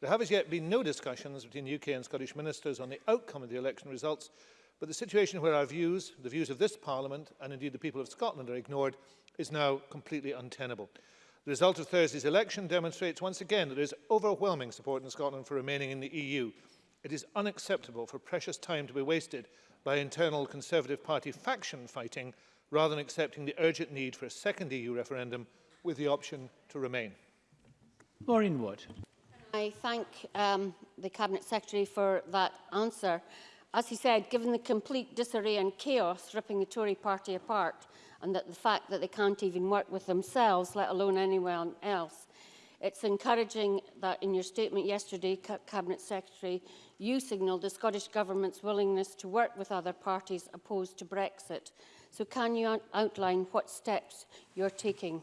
There have as yet been no discussions between UK and Scottish ministers on the outcome of the election results, But the situation where our views, the views of this Parliament and indeed the people of Scotland are ignored is now completely untenable. The result of Thursday's election demonstrates once again that there is overwhelming support in Scotland for remaining in the EU. It is unacceptable for precious time to be wasted by internal Conservative Party faction fighting rather than accepting the urgent need for a second EU referendum with the option to remain. Maureen Wood. I thank um, the Cabinet Secretary for that answer. As he said, given the complete disarray and chaos ripping the Tory party apart and that the fact that they can't even work with themselves, let alone anyone else, it's encouraging that in your statement yesterday, Cabinet Secretary, you signalled the Scottish Government's willingness to work with other parties opposed to Brexit. So can you outline what steps you're taking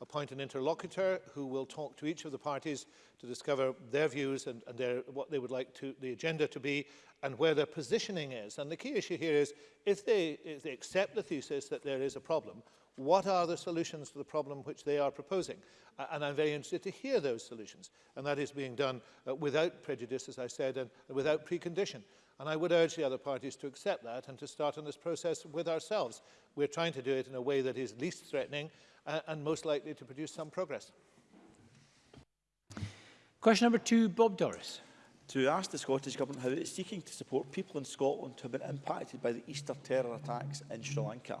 appoint an interlocutor who will talk to each of the parties to discover their views and, and their, what they would like to, the agenda to be and where their positioning is. And the key issue here is if they, if they accept the thesis that there is a problem, what are the solutions to the problem which they are proposing? Uh, and I'm very interested to hear those solutions. And that is being done uh, without prejudice, as I said, and without precondition. And I would urge the other parties to accept that and to start on this process with ourselves. We're trying to do it in a way that is least threatening uh, and most likely to produce some progress. Question number two, Bob Doris. To ask the Scottish Government how it is seeking to support people in Scotland who have been impacted by the Easter terror attacks in Sri Lanka.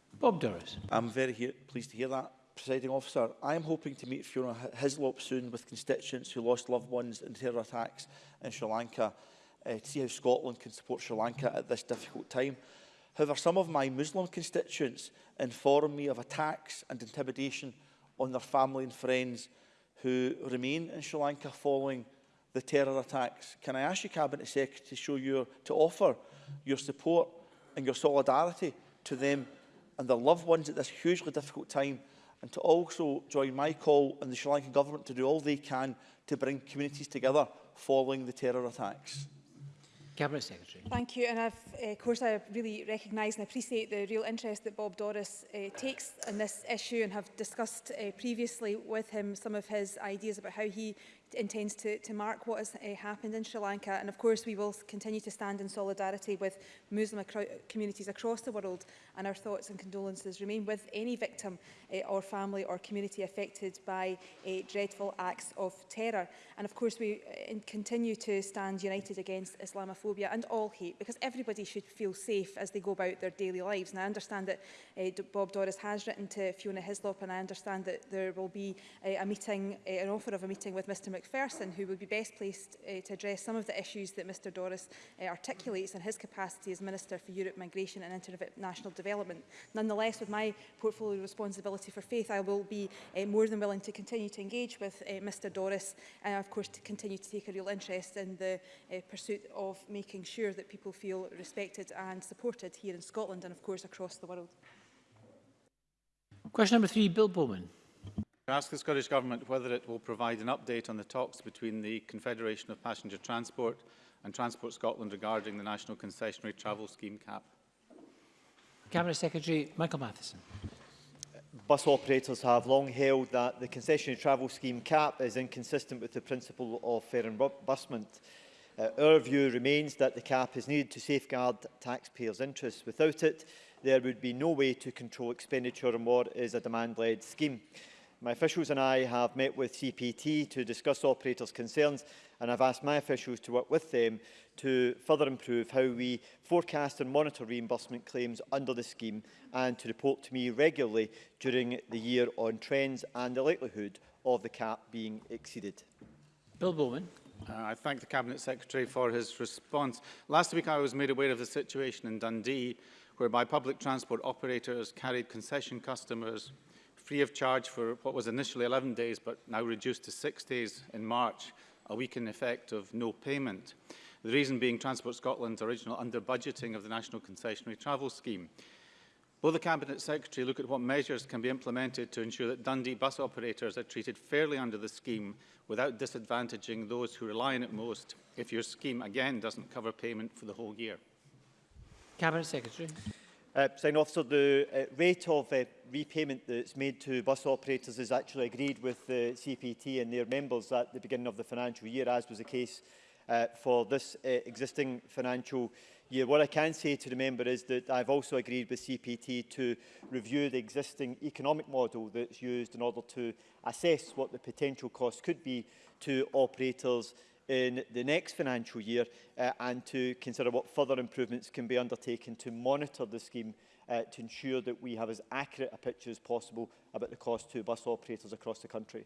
Bob Doris. I'm very he pleased to hear that, presiding officer. I am hoping to meet Fiona Hislop soon with constituents who lost loved ones in terror attacks in Sri Lanka uh, to see how Scotland can support Sri Lanka at this difficult time. However, some of my Muslim constituents inform me of attacks and intimidation on their family and friends who remain in Sri Lanka following the terror attacks. Can I ask you, Cabinet Secretary, to show your, to offer your support and your solidarity to them and their loved ones at this hugely difficult time and to also join my call and the Sri Lankan government to do all they can to bring communities together following the terror attacks. Cabinet Secretary. Thank you. And I've, uh, of course, I really recognise and appreciate the real interest that Bob Doris uh, takes in this issue and have discussed uh, previously with him some of his ideas about how he intends to, to mark what has uh, happened in Sri Lanka. And of course, we will continue to stand in solidarity with Muslim acro communities across the world. And our thoughts and condolences remain with any victim uh, or family or community affected by uh, dreadful acts of terror. And of course, we uh, continue to stand united against Islamophobia and all hate, because everybody should feel safe as they go about their daily lives. And I understand that uh, Bob Doris has written to Fiona Hislop, and I understand that there will be uh, a meeting, uh, an offer of a meeting with Mr McPherson, who would be best placed uh, to address some of the issues that Mr Doris uh, eh, articulates in his capacity as Minister for Europe, Migration and International Development. Nonetheless, with my portfolio responsibility for faith, I will be uh, more than willing to continue to engage with uh, Mr Doris and, of course, to continue to take a real interest in the uh, pursuit of making sure that people feel respected and supported here in Scotland and, of course, across the world. Question number three, Bill Bowman to ask the Scottish Government whether it will provide an update on the talks between the Confederation of Passenger Transport and Transport Scotland regarding the National Concessionary Travel Scheme cap. Cabinet Secretary Michael Matheson. Bus operators have long held that the concessionary travel scheme cap is inconsistent with the principle of fair embusment. Uh, our view remains that the cap is needed to safeguard taxpayers' interests. Without it, there would be no way to control expenditure and more is a demand-led scheme. My officials and I have met with CPT to discuss operators' concerns and I've asked my officials to work with them to further improve how we forecast and monitor reimbursement claims under the scheme and to report to me regularly during the year on trends and the likelihood of the cap being exceeded. Bill Bowman. Uh, I thank the Cabinet Secretary for his response. Last week I was made aware of the situation in Dundee whereby public transport operators carried concession customers free of charge for what was initially 11 days, but now reduced to six days in March, a week in effect of no payment. The reason being Transport Scotland's original under-budgeting of the National Concessionary Travel Scheme. Will the Cabinet Secretary look at what measures can be implemented to ensure that Dundee bus operators are treated fairly under the scheme without disadvantaging those who rely on it most if your scheme again doesn't cover payment for the whole year? Cabinet Secretary. Uh, Sign officer, the uh, rate of uh, repayment that's made to bus operators is actually agreed with the CPT and their members at the beginning of the financial year, as was the case uh, for this uh, existing financial year. What I can say to the member is that I've also agreed with CPT to review the existing economic model that's used in order to assess what the potential cost could be to operators in the next financial year uh, and to consider what further improvements can be undertaken to monitor the scheme uh, to ensure that we have as accurate a picture as possible about the cost to bus operators across the country.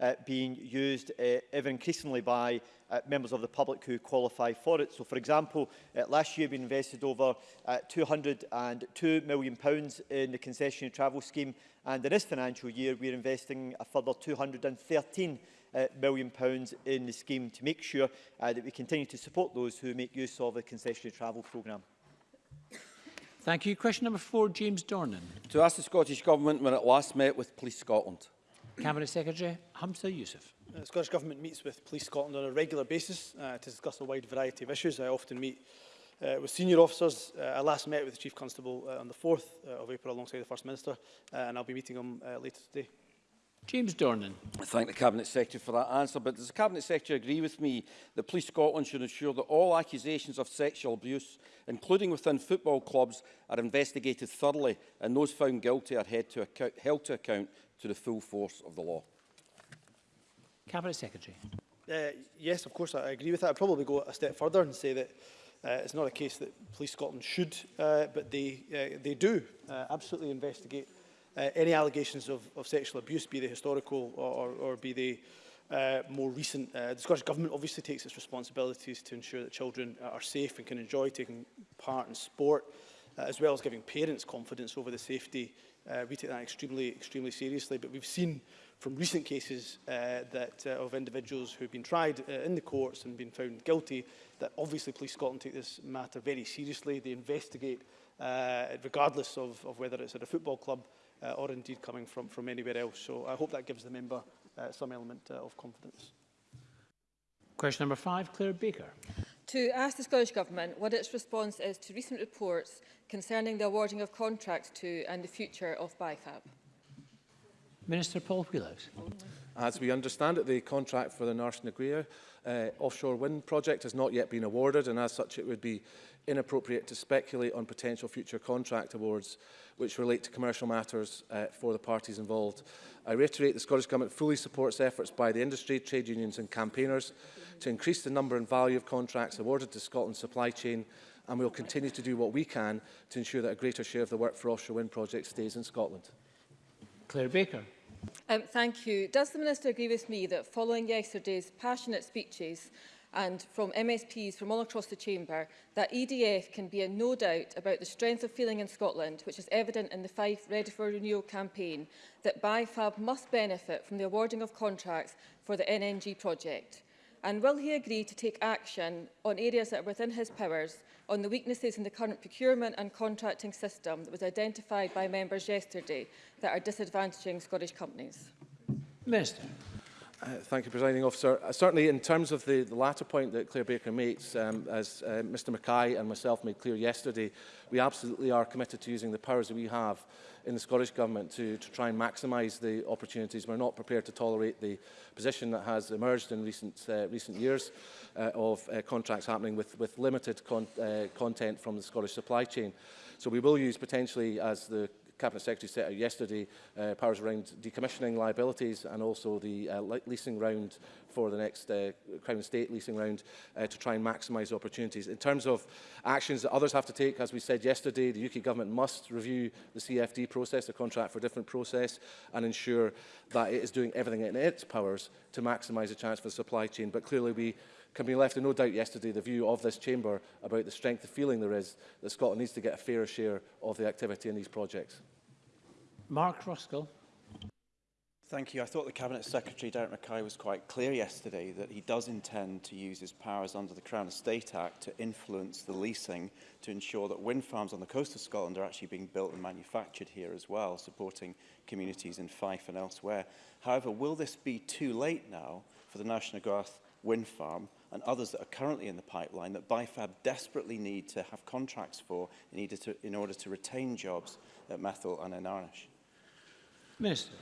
uh, being used uh, ever increasingly by uh, members of the public who qualify for it. So, for example, uh, last year we invested over uh, £202 million pounds in the concessionary travel scheme and in this financial year we're investing a further £213 uh, million pounds in the scheme to make sure uh, that we continue to support those who make use of the concessionary travel programme. Thank you. Question number four, James Dornan. To ask the Scottish Government when it last met with Police Scotland. Cabinet Secretary Hamza Youssef. The uh, Scottish Government meets with Police Scotland on a regular basis uh, to discuss a wide variety of issues. I often meet uh, with senior officers. Uh, I last met with the Chief Constable uh, on the 4th uh, of April alongside the First Minister uh, and I'll be meeting him uh, later today. James Dornan. I thank the Cabinet Secretary for that answer, but does the Cabinet Secretary agree with me that Police Scotland should ensure that all accusations of sexual abuse, including within football clubs, are investigated thoroughly and those found guilty are to account, held to account to the full force of the law? Cabinet Secretary. Uh, yes, of course, I agree with that. I'd probably go a step further and say that uh, it's not a case that Police Scotland should, uh, but they, uh, they do uh, absolutely investigate uh, any allegations of, of sexual abuse, be they historical or, or, or be they uh, more recent. Uh, the Scottish Government obviously takes its responsibilities to ensure that children are safe and can enjoy taking part in sport, uh, as well as giving parents confidence over the safety. Uh, we take that extremely, extremely seriously, but we've seen from recent cases uh, that uh, of individuals who have been tried uh, in the courts and been found guilty, that obviously Police Scotland take this matter very seriously. They investigate, uh, regardless of, of whether it's at a football club uh, or indeed coming from, from anywhere else. So I hope that gives the member uh, some element uh, of confidence. Question number five, Claire Baker. To ask the Scottish Government what its response is to recent reports concerning the awarding of contracts to and the future of BIFAB. Minister Paul Wheelhouse. As we understand it, the contract for the North Naguia uh, offshore wind project has not yet been awarded and as such it would be inappropriate to speculate on potential future contract awards which relate to commercial matters uh, for the parties involved. I reiterate the Scottish Government fully supports efforts by the industry, trade unions and campaigners to increase the number and value of contracts awarded to Scotland's supply chain and we will continue to do what we can to ensure that a greater share of the work for offshore wind projects stays in Scotland. Claire Baker. Um, thank you. Does the Minister agree with me that following yesterday's passionate speeches and from MSPs from all across the Chamber that EDF can be in no doubt about the strength of feeling in Scotland, which is evident in the Fife Ready for Renewal campaign, that BIFAB must benefit from the awarding of contracts for the NNG project? And will he agree to take action on areas that are within his powers on the weaknesses in the current procurement and contracting system that was identified by members yesterday that are disadvantaging Scottish companies? Minister. Uh, thank you, Presiding Officer. Uh, certainly, in terms of the, the latter point that Claire Baker makes, um, as uh, Mr Mackay and myself made clear yesterday, we absolutely are committed to using the powers that we have in the Scottish Government to, to try and maximise the opportunities. We're not prepared to tolerate the position that has emerged in recent, uh, recent years uh, of uh, contracts happening with, with limited con uh, content from the Scottish supply chain. So we will use potentially, as the Cabinet Secretary set out yesterday, uh, powers around decommissioning liabilities and also the uh, leasing round for the next uh, Crown State leasing round uh, to try and maximise opportunities. In terms of actions that others have to take, as we said yesterday, the UK government must review the CFD process, the contract for different process, and ensure that it is doing everything in its powers to maximise the chance for the supply chain. But clearly we can be left in no doubt yesterday the view of this chamber about the strength of feeling there is that Scotland needs to get a fairer share of the activity in these projects. Mark Ruskell. Thank you. I thought the Cabinet Secretary, Derek Mackay, was quite clear yesterday that he does intend to use his powers under the Crown Estate Act to influence the leasing to ensure that wind farms on the coast of Scotland are actually being built and manufactured here as well, supporting communities in Fife and elsewhere. However, will this be too late now for the National Garth wind farm and others that are currently in the pipeline that BIFAB desperately need to have contracts for in order to, in order to retain jobs at Methil and Anarnish? Minister.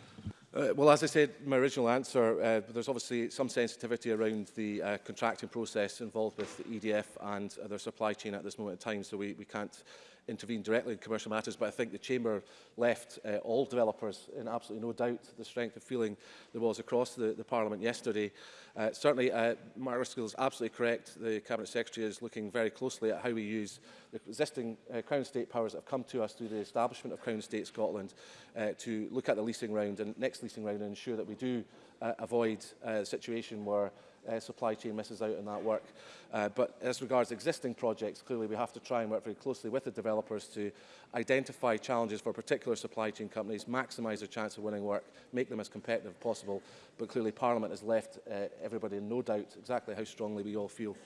Uh, well, as I said in my original answer, uh, there's obviously some sensitivity around the uh, contracting process involved with the EDF and uh, their supply chain at this moment in time, so we, we can't intervene directly in commercial matters, but I think the Chamber left uh, all developers in absolutely no doubt the strength of feeling there was across the, the Parliament yesterday. Uh, certainly, uh, Mark Ruskell is absolutely correct. The Cabinet Secretary is looking very closely at how we use the existing uh, Crown State powers that have come to us through the establishment of Crown State Scotland uh, to look at the leasing round and next leasing round and ensure that we do uh, avoid a uh, situation where uh, supply chain misses out on that work. Uh, but as regards existing projects, clearly we have to try and work very closely with the developers to identify challenges for particular supply chain companies, maximise their chance of winning work, make them as competitive as possible. But clearly Parliament has left uh, everybody in no doubt exactly how strongly we all feel.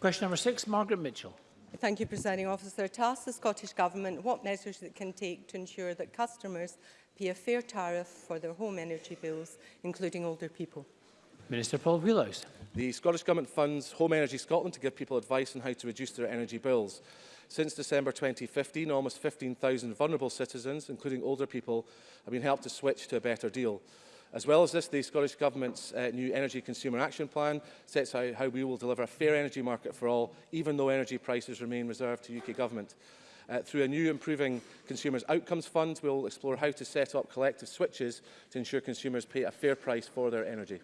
Question number six, Margaret Mitchell. Thank you, Presiding Officer. To ask the Scottish Government what measures it can take to ensure that customers pay a fair tariff for their home energy bills, including older people. Minister Paul Wheelhouse. The Scottish Government funds Home Energy Scotland to give people advice on how to reduce their energy bills. Since December 2015, almost 15,000 vulnerable citizens, including older people, have been helped to switch to a better deal. As well as this, the Scottish Government's uh, new Energy Consumer Action Plan sets out how we will deliver a fair energy market for all, even though energy prices remain reserved to UK Government. Uh, through a new Improving Consumers Outcomes Fund, we'll explore how to set up collective switches to ensure consumers pay a fair price for their energy.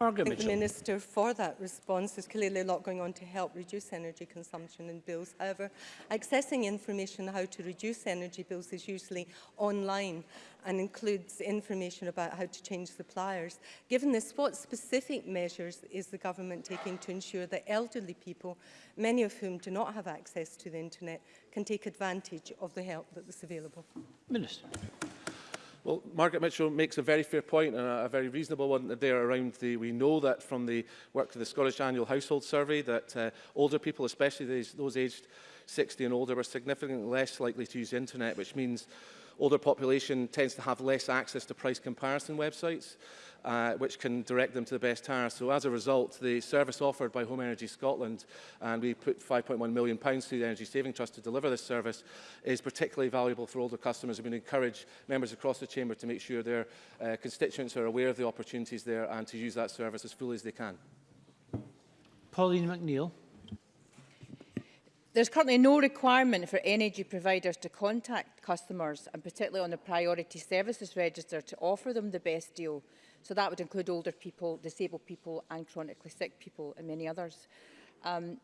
Margaret I think Mitchell. the Minister for that response. There's clearly a lot going on to help reduce energy consumption and bills. However, accessing information on how to reduce energy bills is usually online and includes information about how to change suppliers. Given this, what specific measures is the government taking to ensure that elderly people, many of whom do not have access to the internet, can take advantage of the help that is available? Minister. Well, Margaret Mitchell makes a very fair point and a, a very reasonable one there around the, we know that from the work of the Scottish Annual Household Survey that uh, older people, especially those, those aged 60 and older, were significantly less likely to use the internet, which means older population tends to have less access to price comparison websites. Uh, which can direct them to the best tariff. So as a result, the service offered by Home Energy Scotland, and we put £5.1 million pounds through the Energy Saving Trust to deliver this service, is particularly valuable for older customers. And we encourage members across the Chamber to make sure their uh, constituents are aware of the opportunities there and to use that service as fully as they can. Pauline McNeill. There's currently no requirement for energy providers to contact customers, and particularly on the priority services register, to offer them the best deal. So that would include older people, disabled people and chronically sick people and many others. Um,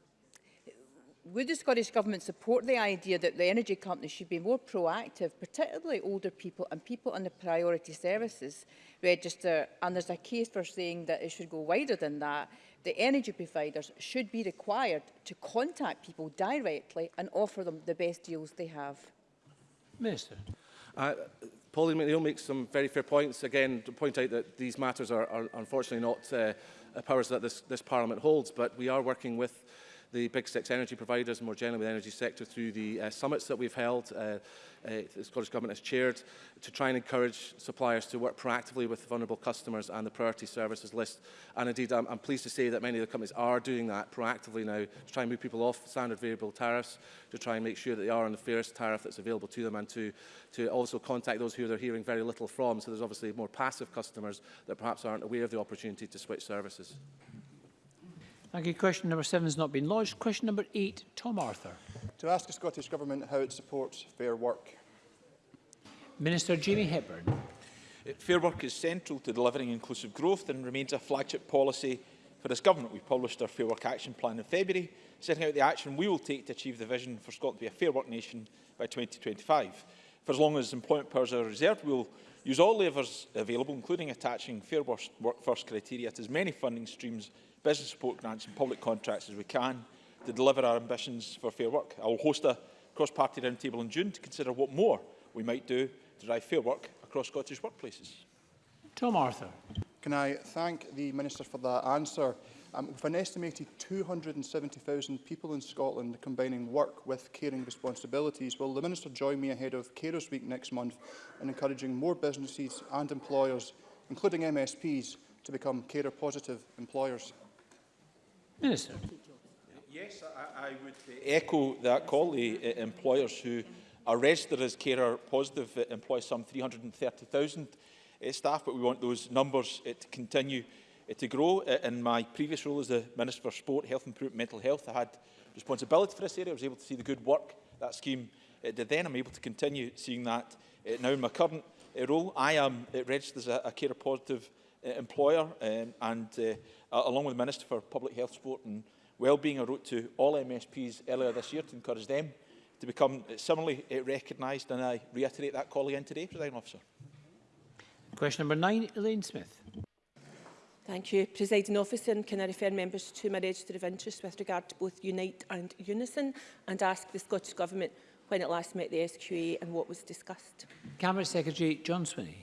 would the Scottish Government support the idea that the energy companies should be more proactive, particularly older people and people on the priority services register? And there's a case for saying that it should go wider than that, the energy providers should be required to contact people directly and offer them the best deals they have. Minister. Uh, Pauline McNeill makes some very fair points. Again, to point out that these matters are, are unfortunately not uh, powers that this, this Parliament holds, but we are working with the big six energy providers, and more generally the energy sector, through the uh, summits that we've held, uh, uh, the Scottish Government has chaired, to try and encourage suppliers to work proactively with vulnerable customers and the priority services list. And indeed, I'm, I'm pleased to say that many of the companies are doing that proactively now to try and move people off standard variable tariffs, to try and make sure that they are on the fairest tariff that's available to them and to, to also contact those who they're hearing very little from. So there's obviously more passive customers that perhaps aren't aware of the opportunity to switch services. Thank you. Question number seven has not been lodged. Question number eight, Tom Arthur. To ask the Scottish Government how it supports fair work. Minister Jamie Hepburn. Uh, fair work is central to delivering inclusive growth and remains a flagship policy for this government. We published our Fair Work Action Plan in February, setting out the action we will take to achieve the vision for Scotland to be a fair work nation by 2025. For as long as employment powers are reserved, we will use all levers available, including attaching fair Work First criteria to as many funding streams, business support grants and public contracts as we can to deliver our ambitions for fair work. I will host a cross-party roundtable in June to consider what more we might do to drive fair work across Scottish workplaces. Tom Arthur. Can I thank the Minister for that answer? Um, with an estimated 270,000 people in Scotland combining work with caring responsibilities, will the Minister join me ahead of Carers Week next month in encouraging more businesses and employers, including MSPs, to become carer-positive employers? Minister. Yes, I, I would uh, echo that call. The uh, employers who are registered as carer positive uh, employ some 330,000 staff, but we want those numbers to continue uh, to grow. Uh, in my previous role as the Minister for Sport, Health and Mental Health, I had responsibility for this area. I was able to see the good work that scheme uh, did then. I'm able to continue seeing that uh, now in my current uh, role. I am uh, registered as a, a carer positive uh, employer um, and uh, along with the Minister for Public Health, Sport and Wellbeing, I wrote to all MSPs earlier this year to encourage them to become similarly uh, recognised and I reiterate that call again today, President Officer. Question number nine, Elaine Smith. Thank you, Presiding Officer. And can I refer members to my register of interest with regard to both Unite and Unison and ask the Scottish Government when it last met the SQA and what was discussed? Camera Secretary John Swinney.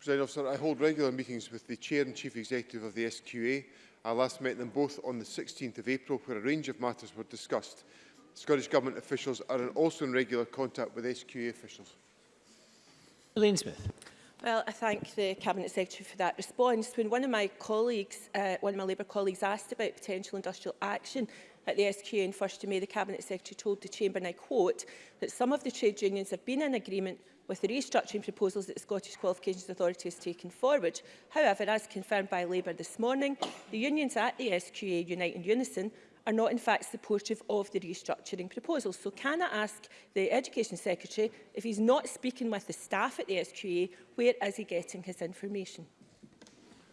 Presiding Officer, I hold regular meetings with the Chair and Chief Executive of the SQA. I last met them both on the 16th of April where a range of matters were discussed. Scottish Government officials are also in regular contact with SQA officials. Elaine Smith. Well, I thank the Cabinet Secretary for that response. When one of my colleagues, uh, one of my Labour colleagues asked about potential industrial action at the SQN 1st of May, the Cabinet Secretary told the Chamber, and I quote, that some of the trade unions have been in agreement with the restructuring proposals that the Scottish Qualifications Authority has taken forward. However, as confirmed by Labour this morning, the unions at the SQA unite in unison are not in fact supportive of the restructuring proposal. So can I ask the Education Secretary, if he's not speaking with the staff at the SQA, where is he getting his information?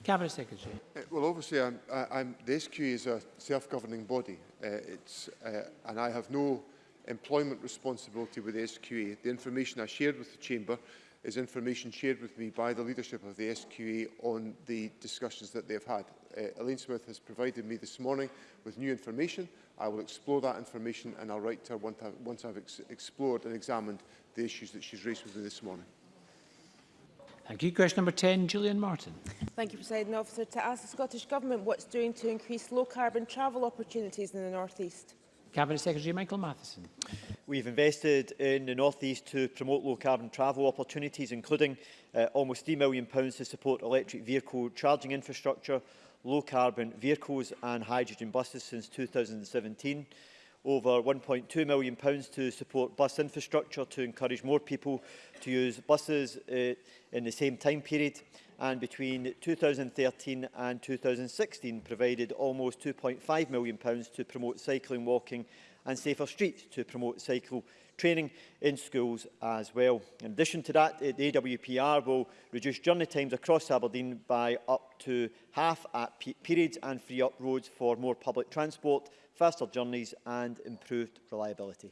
Cabinet Secretary. Uh, well, obviously, I'm, I, am the SQA is a self-governing body, uh, it's, uh, and I have no employment responsibility with the SQA. The information I shared with the Chamber is information shared with me by the leadership of the SQA e on the discussions that they have had. Uh, Elaine Smith has provided me this morning with new information. I will explore that information and I'll write to her once I've, once I've ex explored and examined the issues that she's raised with me this morning. Thank you. Question number 10, Julian Martin. Thank you, President Officer. To ask the Scottish Government what's doing to increase low-carbon travel opportunities in the North East. Cabinet Secretary Michael Matheson. We've invested in the North East to promote low carbon travel opportunities, including uh, almost £3 million to support electric vehicle charging infrastructure, low carbon vehicles and hydrogen buses since 2017 over £1.2 million pounds to support bus infrastructure to encourage more people to use buses uh, in the same time period and between 2013 and 2016 provided almost £2.5 million pounds to promote cycling, walking and safer streets to promote cycle training in schools as well. In addition to that, eh, the AWPR will reduce journey times across Aberdeen by up to half at peak periods and free up roads for more public transport, faster journeys and improved reliability.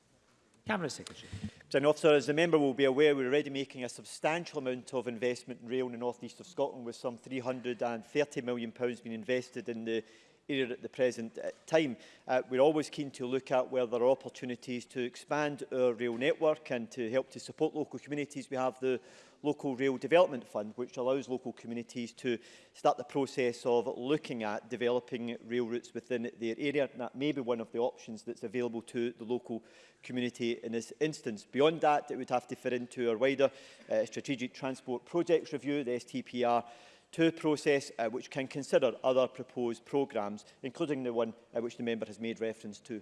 Cabinet Secretary. President Officer, as the member will be aware, we're already making a substantial amount of investment in rail in the north east of Scotland, with some £330 million being invested in the area at the present uh, time. Uh, we're always keen to look at where there are opportunities to expand our rail network and to help to support local communities. We have the Local Rail Development Fund, which allows local communities to start the process of looking at developing rail routes within their area. And that may be one of the options that's available to the local community in this instance. Beyond that, it would have to fit into our wider uh, strategic transport projects review, the STPR to process uh, which can consider other proposed programmes, including the one uh, which the member has made reference to.